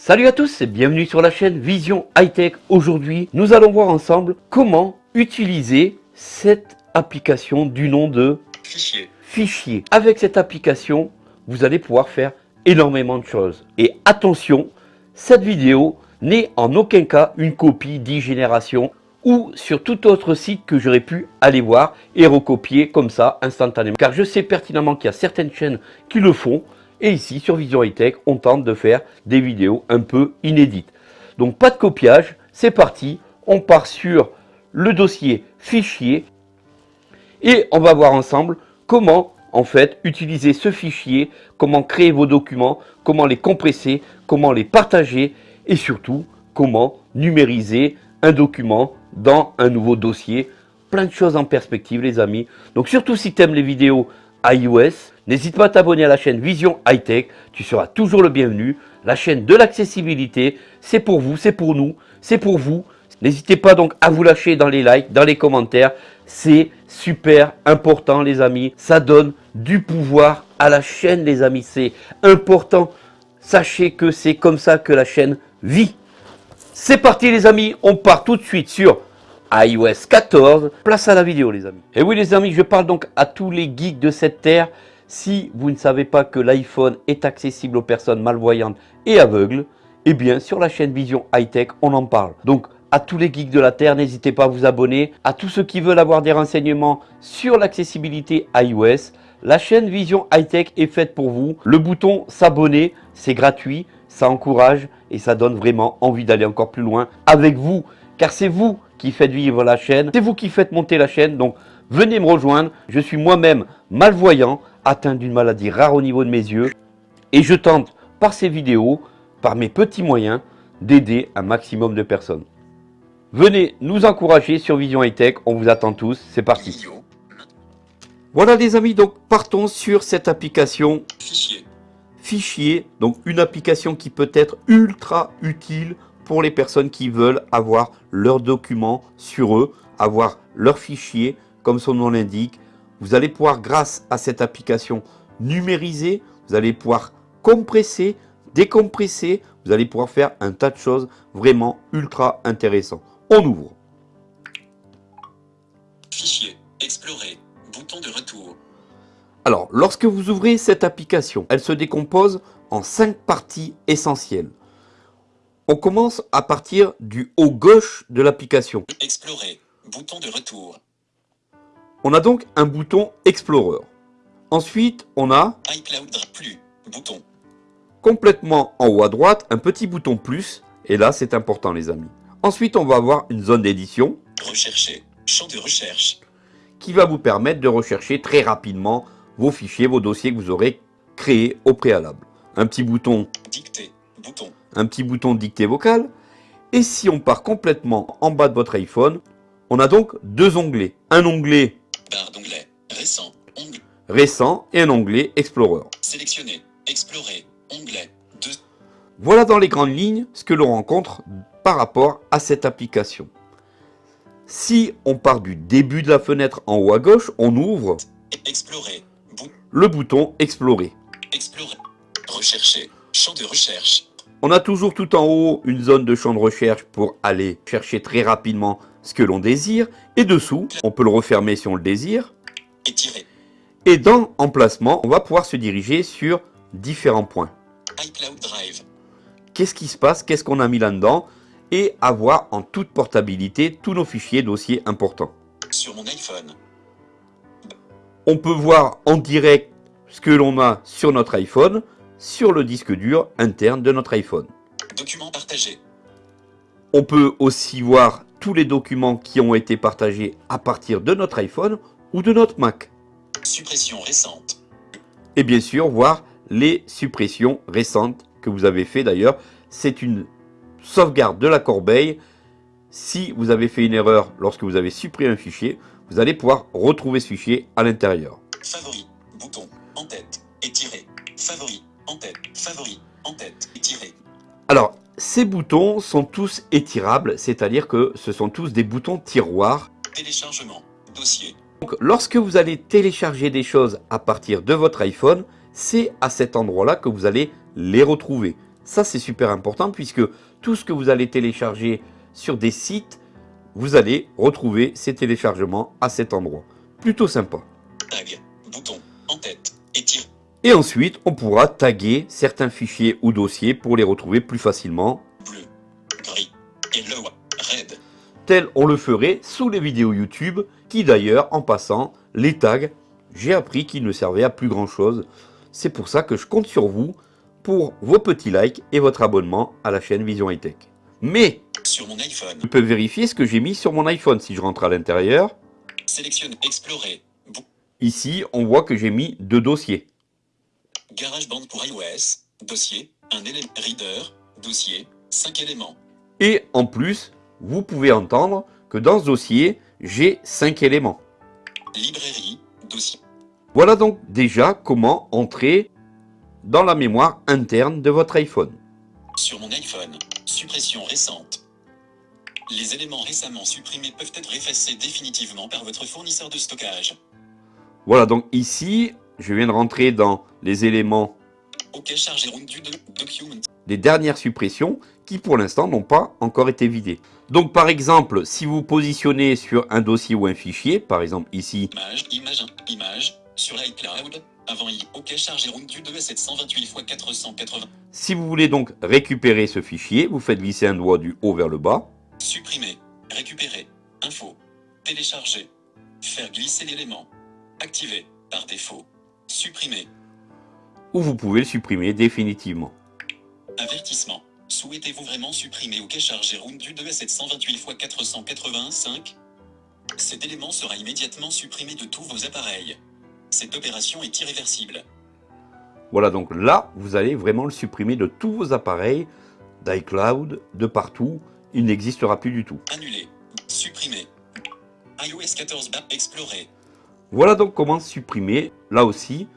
Salut à tous et bienvenue sur la chaîne Vision High Tech. Aujourd'hui, nous allons voir ensemble comment utiliser cette application du nom de Fichier. Fichier. Avec cette application, vous allez pouvoir faire énormément de choses. Et attention, cette vidéo n'est en aucun cas une copie d'e-génération ou sur tout autre site que j'aurais pu aller voir et recopier comme ça instantanément. Car je sais pertinemment qu'il y a certaines chaînes qui le font et ici sur Vision High Tech, on tente de faire des vidéos un peu inédites. Donc pas de copiage, c'est parti, on part sur le dossier fichier et on va voir ensemble comment en fait utiliser ce fichier, comment créer vos documents, comment les compresser, comment les partager et surtout comment numériser un document dans un nouveau dossier. Plein de choses en perspective les amis. Donc surtout si tu aimes les vidéos iOS, n'hésite pas à t'abonner à la chaîne Vision High Tech, tu seras toujours le bienvenu. La chaîne de l'accessibilité, c'est pour vous, c'est pour nous, c'est pour vous. N'hésitez pas donc à vous lâcher dans les likes, dans les commentaires. C'est super important les amis. Ça donne du pouvoir à la chaîne les amis. C'est important. Sachez que c'est comme ça que la chaîne vit. C'est parti les amis, on part tout de suite sur iOS 14. Place à la vidéo les amis. Et oui les amis, je parle donc à tous les geeks de cette terre. Si vous ne savez pas que l'iPhone est accessible aux personnes malvoyantes et aveugles, eh bien sur la chaîne Vision High Tech, on en parle. Donc à tous les geeks de la Terre, n'hésitez pas à vous abonner. À tous ceux qui veulent avoir des renseignements sur l'accessibilité iOS, la chaîne Vision High Tech est faite pour vous. Le bouton s'abonner, c'est gratuit, ça encourage et ça donne vraiment envie d'aller encore plus loin avec vous. Car c'est vous qui faites vivre la chaîne, c'est vous qui faites monter la chaîne. Donc venez me rejoindre, je suis moi-même malvoyant, atteint d'une maladie rare au niveau de mes yeux. Et je tente par ces vidéos, par mes petits moyens, d'aider un maximum de personnes. Venez nous encourager sur Vision High Tech, on vous attend tous, c'est parti. Voilà les amis, donc partons sur cette application Fichier. Fichier, donc une application qui peut être ultra utile pour les personnes qui veulent avoir leurs documents sur eux, avoir leurs fichiers, comme son nom l'indique. Vous allez pouvoir, grâce à cette application, numériser, vous allez pouvoir compresser, décompresser, vous allez pouvoir faire un tas de choses vraiment ultra intéressants. On ouvre. Fichier. Explorer. Bouton de retour. Alors, lorsque vous ouvrez cette application, elle se décompose en cinq parties essentielles. On commence à partir du haut gauche de l'application. Explorer. Bouton de retour. On a donc un bouton Explorer. Ensuite, on a iCloud Drive plus. Bouton. complètement en haut à droite un petit bouton plus. Et là, c'est important les amis. Ensuite, on va avoir une zone d'édition Rechercher. Champ de recherche. qui va vous permettre de rechercher très rapidement vos fichiers, vos dossiers que vous aurez créés au préalable. Un petit bouton, Dicter. Bouton. Un petit bouton dictée vocale. Et si on part complètement en bas de votre iPhone, on a donc deux onglets. Un onglet Barre d'onglet. Récent. Onglet. récent et un onglet Explorer. Sélectionner. Explorer. Onglet. 2. Voilà dans les grandes lignes ce que l'on rencontre par rapport à cette application. Si on part du début de la fenêtre en haut à gauche, on ouvre Explorer. Le bouton Explorer. Explorer. Rechercher. Champ de recherche. On a toujours tout en haut une zone de champ de recherche pour aller chercher très rapidement ce que l'on désire. Et dessous, on peut le refermer si on le désire. Et dans Emplacement, on va pouvoir se diriger sur différents points. iCloud Drive. Qu'est-ce qui se passe? Qu'est-ce qu'on a mis là-dedans? Et avoir en toute portabilité tous nos fichiers dossiers importants. Sur mon iPhone. On peut voir en direct ce que l'on a sur notre iPhone, sur le disque dur interne de notre iPhone. Document partagé. On peut aussi voir tous les documents qui ont été partagés à partir de notre iPhone ou de notre Mac. Suppression récente. Et bien sûr, voir les suppressions récentes que vous avez fait d'ailleurs. C'est une sauvegarde de la corbeille. Si vous avez fait une erreur lorsque vous avez supprimé un fichier, vous allez pouvoir retrouver ce fichier à l'intérieur. Favori. En tête. Favori. En tête. Étirer. Alors, ces boutons sont tous étirables, c'est-à-dire que ce sont tous des boutons tiroirs. Téléchargement. Dossier. Donc, lorsque vous allez télécharger des choses à partir de votre iPhone, c'est à cet endroit-là que vous allez les retrouver. Ça, c'est super important puisque tout ce que vous allez télécharger sur des sites, vous allez retrouver ces téléchargements à cet endroit. Plutôt sympa. Et ensuite, on pourra taguer certains fichiers ou dossiers pour les retrouver plus facilement, Bleu. Gris. Yellow. Red. tel on le ferait sous les vidéos YouTube, qui d'ailleurs, en passant, les tags, j'ai appris qu'ils ne servaient à plus grand chose. C'est pour ça que je compte sur vous pour vos petits likes et votre abonnement à la chaîne Vision High Tech. Mais, Sur mon iPhone. je peux vérifier ce que j'ai mis sur mon iPhone si je rentre à l'intérieur. Sélectionne. Explorer. Ici, on voit que j'ai mis deux dossiers. GarageBand pour iOS. Dossier. Un élément. Reader. Dossier. 5 éléments. Et en plus, vous pouvez entendre que dans ce dossier, j'ai 5 éléments. Librairie. Dossier. Voilà donc déjà comment entrer dans la mémoire interne de votre iPhone. Sur mon iPhone. Suppression récente. Les éléments récemment supprimés peuvent être effacés définitivement par votre fournisseur de stockage. Voilà donc ici, je viens de rentrer dans les éléments chargé des dernières suppressions qui pour l'instant n'ont pas encore été vidées. Donc par exemple, si vous positionnez sur un dossier ou un fichier, par exemple ici, Image, image, image, sur iCloud, avant i, OK chargé du 2 à 728 x 480. si vous voulez donc récupérer ce fichier, vous faites glisser un doigt du haut vers le bas. Supprimer, récupérer, info, télécharger, faire glisser l'élément, activer, par défaut, supprimer, ou vous pouvez le supprimer définitivement. avertissement. Souhaitez-vous vraiment supprimer OK chargé round du 2 à 728 x 485 Cet élément sera immédiatement supprimé de tous vos appareils. Cette opération est irréversible. Voilà donc là, vous allez vraiment le supprimer de tous vos appareils, d'iCloud, de partout. Il n'existera plus du tout. Annuler. Supprimer. iOS 14 bar explorer. Voilà donc comment supprimer, là aussi,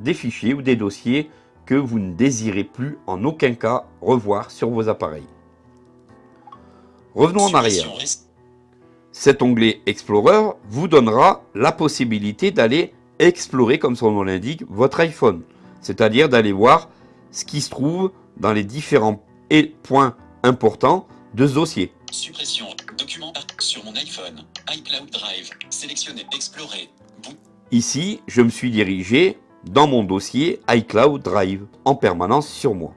des fichiers ou des dossiers que vous ne désirez plus en aucun cas revoir sur vos appareils. Revenons en arrière. Cet onglet Explorer vous donnera la possibilité d'aller explorer, comme son nom l'indique, votre iPhone. C'est-à-dire d'aller voir ce qui se trouve dans les différents et- points importants de ce dossier. Suppression. Document sur mon iPhone. iCloud Drive. Sélectionner. Explorer. Bout. Ici, je me suis dirigé dans mon dossier iCloud Drive en permanence sur moi.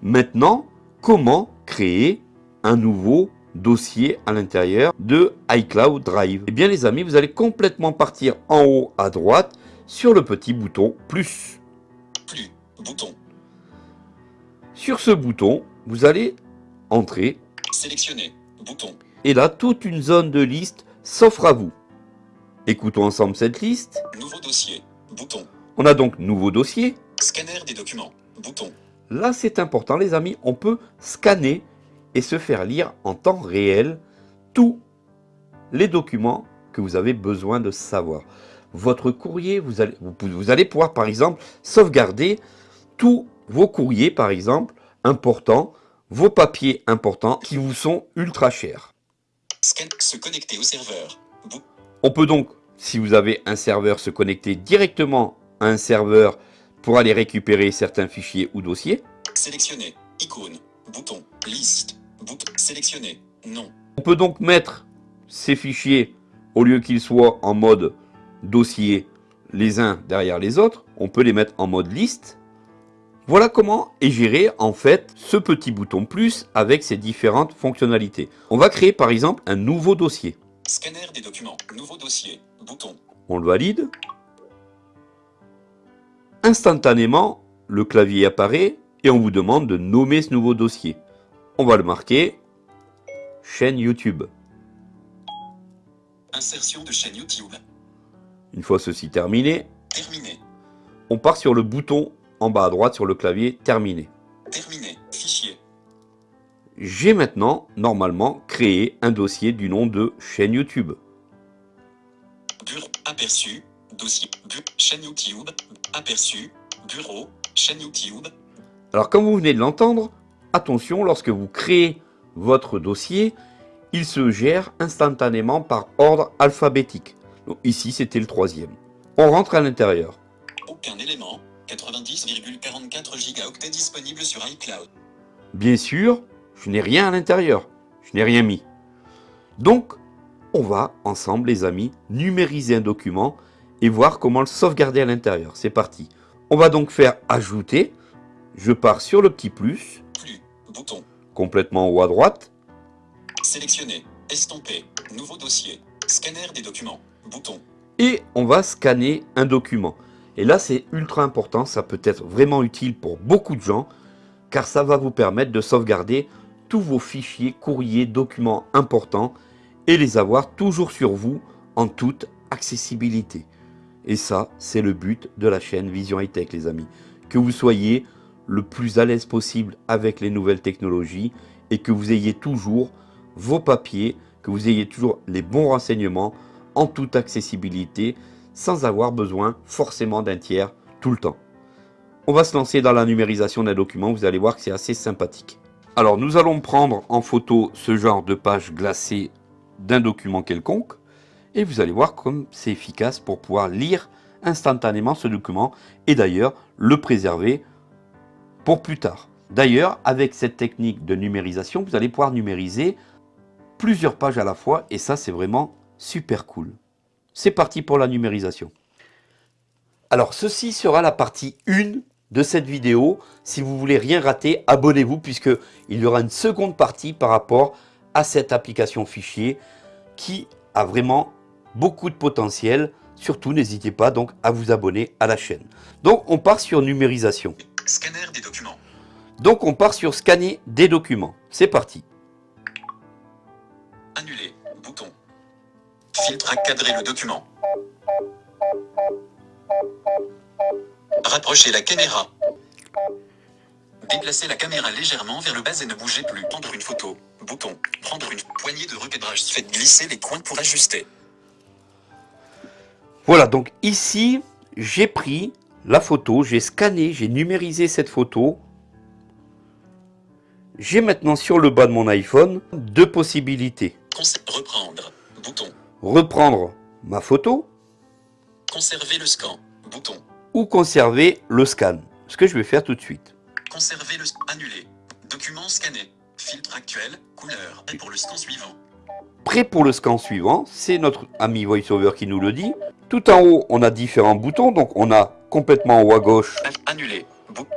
Maintenant, comment créer un nouveau dossier à l'intérieur de iCloud Drive? Eh bien les amis, vous allez complètement partir en haut à droite sur le petit bouton plus. Plus. Bouton. Sur ce bouton, vous allez entrer Sélectionner. Bouton. et là, toute une zone de liste s'offre à vous. Écoutons ensemble cette liste. Nouveau dossier. Bouton. On a donc nouveau dossier, Scanner des documents. Bouton. Là, c'est important, les amis. On peut scanner et se faire lire en temps réel tous les documents que vous avez besoin de savoir. Votre courrier, vous allez, vous, allez pouvoir, par exemple, sauvegarder tous vos courriers, par exemple, importants, vos papiers importants qui vous sont ultra chers. Scan. Se connecter au serveur. Bou- On peut donc, si vous avez un serveur, se connecter directement à un serveur pour aller récupérer certains fichiers ou dossiers. Sélectionner. Icône. Bouton. Liste. Bouton. Sélectionner. Non. On peut donc mettre ces fichiers, au lieu qu'ils soient en mode dossier les uns derrière les autres, on peut les mettre en mode liste. Voilà comment est géré en fait ce petit bouton plus avec ses différentes fonctionnalités. On va créer par exemple un nouveau dossier. Scanner des documents. Nouveau dossier. Bouton. On le valide. Instantanément, le clavier apparaît et on vous demande de nommer ce nouveau dossier. On va le marquer chaîne YouTube. Insertion de chaîne YouTube. Une fois ceci terminé, Terminé. on part sur le bouton en bas à droite sur le clavier terminé. Terminé. Fichier. J'ai maintenant normalement créé un dossier du nom de chaîne YouTube. Bureau. Aperçu. Dossier. Bu- chaîne YouTube. Aperçu. Bureau. Chaîne YouTube. Alors comme vous venez de l'entendre, attention lorsque vous créez votre dossier, il se gère instantanément par ordre alphabétique. Donc ici c'était le troisième. On rentre à l'intérieur. Aucun élément. 90,44 gigaoctets disponibles sur iCloud. Bien sûr, je n'ai rien à l'intérieur. Je n'ai rien mis. Donc, on va ensemble, les amis, numériser un document et voir comment le sauvegarder à l'intérieur. C'est parti. On va donc faire ajouter. Je pars sur le petit plus. Plus. Bouton. Complètement en haut à droite. Sélectionner. Estomper. Nouveau dossier. Scanner des documents. Bouton. Et on va scanner un document. Et là, c'est ultra important. Ça peut être vraiment utile pour beaucoup de gens. Car ça va vous permettre de sauvegarder tous vos fichiers, courriers, documents importants. Et les avoir toujours sur vous en toute accessibilité. Et ça, c'est le but de la chaîne Vision High Tech, les amis. Que vous soyez le plus à l'aise possible avec les nouvelles technologies et que vous ayez toujours vos papiers, que vous ayez toujours les bons renseignements en toute accessibilité sans avoir besoin forcément d'un tiers tout le temps. On va se lancer dans la numérisation d'un document, vous allez voir que c'est assez sympathique. Alors nous allons prendre en photo ce genre de page glacée d'un document quelconque et vous allez voir comme c'est efficace pour pouvoir lire instantanément ce document et d'ailleurs le préserver pour plus tard. D'ailleurs, avec cette technique de numérisation, vous allez pouvoir numériser plusieurs pages à la fois et ça, c'est vraiment super cool. C'est parti pour la numérisation. Alors, ceci sera la partie 1 de cette vidéo. Si vous voulez rien rater, abonnez-vous puisqu'il y aura une seconde partie par rapport à cette application fichier qui a vraiment beaucoup de potentiel. Surtout, n'hésitez pas donc à vous abonner à la chaîne. Donc, on part sur numérisation. Scanner des documents. Donc, on part sur scanner des documents. C'est parti. Filtre à cadrer le document. Rapprocher la caméra. Déplacer la caméra légèrement vers le bas et ne bougez plus. Prendre une photo. Bouton. Prendre une poignée de recadrage. Faites glisser les coins pour ajuster. Voilà, donc ici, j'ai pris la photo, j'ai scanné, j'ai numérisé cette photo. J'ai maintenant sur le bas de mon iPhone deux possibilités. Reprendre. Bouton. Reprendre ma photo Conserver le scan. Bouton. ou conserver le scan. Ce que je vais faire tout de suite. Conserver le annuler. Document scanné. Filtre actuel. Couleur. Et pour le scan suivant. Prêt pour le scan suivant, c'est notre ami VoiceOver qui nous le dit. Tout en haut, on a différents boutons. Donc on a complètement en haut à gauche Annuler.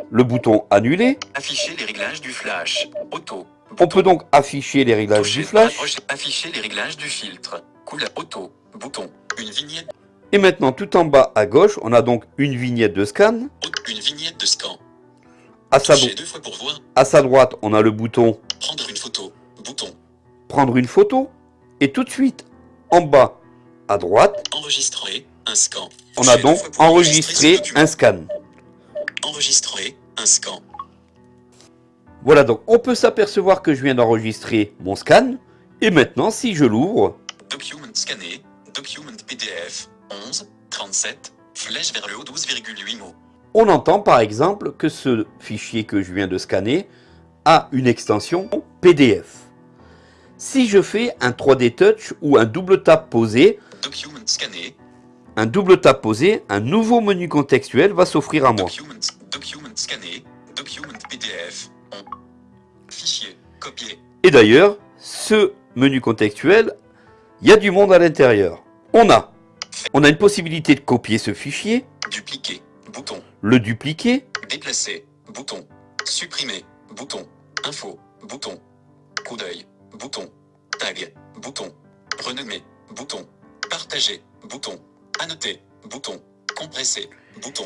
Le bouton annuler. Afficher les réglages du flash. Auto. On peut donc afficher les réglages Toucher, du flash. Afficher les réglages du filtre. Couleur auto. Bouton. Une vignette. Et maintenant, tout en bas à gauche, on a donc une vignette de scan. Auto- Une vignette de scan. À sa, Toucher deux fois pour voir. à sa droite, on a le bouton Prendre une photo. Bouton. prendre une photo. Et tout de suite, en bas à droite, Enregistrer. Un scan. on a donc enregistré ce document. un scan. Enregistrer. Un scan. Voilà, donc on peut s'apercevoir que je viens d'enregistrer mon scan. Et maintenant, si je l'ouvre, Document scanné. Document PDF. 11. 37. Flèche vers le haut 12,8 mots. on entend par exemple que ce fichier que je viens de scanner a une extension PDF. Si je fais un 3D Touch ou un double tap posé, Document scanné. un double tap posé, un nouveau menu contextuel va s'offrir à moi. Document, document scanné. Document PDF. On. Fichier. Copier. Et d'ailleurs, ce menu contextuel, il y a du monde à l'intérieur. On a, on a une possibilité de copier ce fichier, Dupliquer. Bouton. le dupliquer, Déplacer. Bouton. Supprimer. Bouton. Info. Bouton. Coup d'œil. Bouton. Tag. Bouton. Renommer. Bouton. Partager. Bouton. Annoter. Bouton. Compresser. Bouton.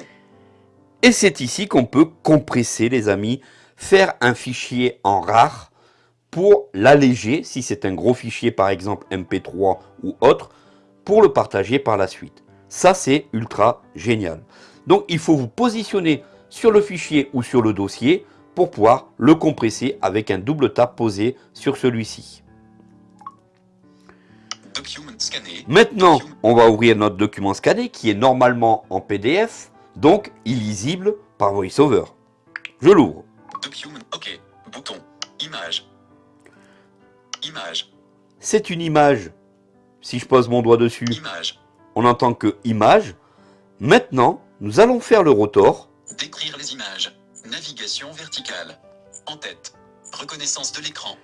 et c'est ici qu'on peut compresser les amis, faire un fichier en rare pour l'alléger, si c'est un gros fichier par exemple MP3 ou autre, pour le partager par la suite. Ça c'est ultra génial. Donc il faut vous positionner sur le fichier ou sur le dossier pour pouvoir le compresser avec un double tap posé sur celui-ci. Maintenant, on va ouvrir notre document scanné qui est normalement en PDF, donc illisible par VoiceOver. Je l'ouvre. Document. OK. Bouton. Image. Image. C'est une image. Si je pose mon doigt dessus, Image. on entend que image. Maintenant, nous allons faire le rotor. Décrire les images. Navigation verticale. En tête. Reconnaissance de l'écran.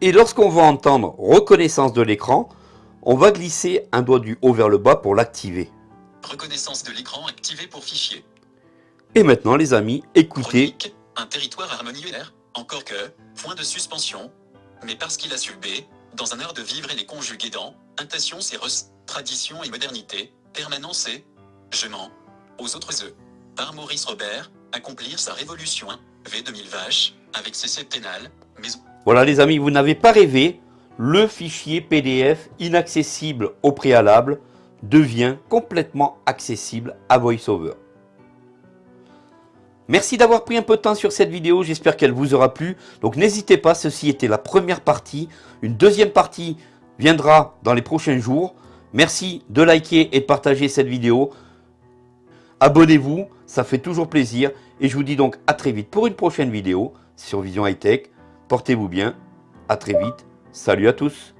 Et lorsqu'on va entendre reconnaissance de l'écran, on va glisser un doigt du haut vers le bas pour l'activer. Reconnaissance de l'écran activée pour fichier. Et maintenant les amis, écoutez. Chronique, un territoire harmonieux. Encore que, point de suspension. Mais parce qu'il a su B, dans un art de vivre et les conjuguer dans, intention c'est res, tradition et modernité, permanence et, je mens, aux autres œufs. Par Maurice Robert, accomplir sa révolution, V 2000 vaches, avec ses septennales, mais Voilà les amis, vous n'avez pas rêvé, le fichier PDF inaccessible au préalable devient complètement accessible à VoiceOver. Merci d'avoir pris un peu de temps sur cette vidéo, j'espère qu'elle vous aura plu. Donc n'hésitez pas, ceci était la première partie. Une deuxième partie viendra dans les prochains jours. Merci de liker et de partager cette vidéo. Abonnez-vous, ça fait toujours plaisir. Et je vous dis donc à très vite pour une prochaine vidéo sur Vision High Tech. Portez-vous bien, à très vite. Salut à tous